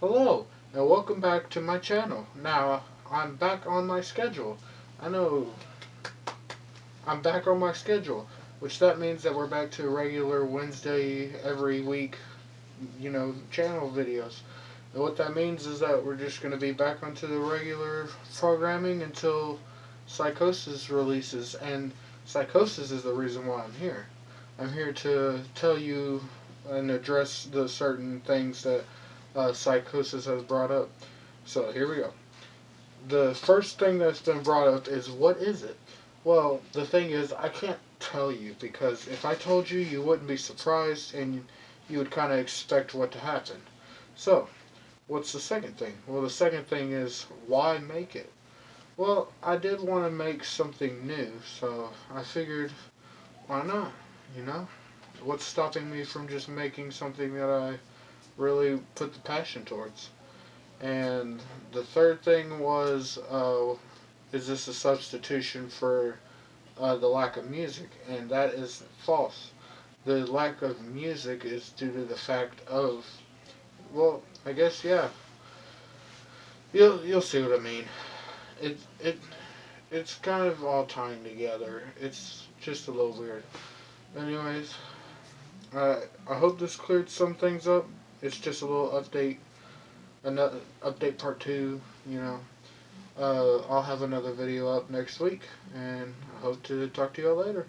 Hello, and welcome back to my channel. Now, I'm back on my schedule. I know I'm back on my schedule, which that means that we're back to regular Wednesday every week, you know, channel videos. And what that means is that we're just going to be back onto the regular programming until Psychosis releases, and Psychosis is the reason why I'm here. I'm here to tell you and address the certain things that uh, Psychosis has brought up. So here we go. The first thing that's been brought up is what is it? Well, the thing is, I can't tell you because if I told you, you wouldn't be surprised and you would kind of expect what to happen. So, what's the second thing? Well, the second thing is why make it? Well, I did want to make something new, so I figured why not, you know? What's stopping me from just making something that I really put the passion towards? And the third thing was, uh, is this a substitution for uh, the lack of music? And that is false. The lack of music is due to the fact of, well, I guess yeah. You'll you'll see what I mean. It it it's kind of all tying together. It's just a little weird. Anyways, uh, I hope this cleared some things up. It's just a little update another update part two. You know, uh, I'll have another video up next week, and I hope to talk to y'all later.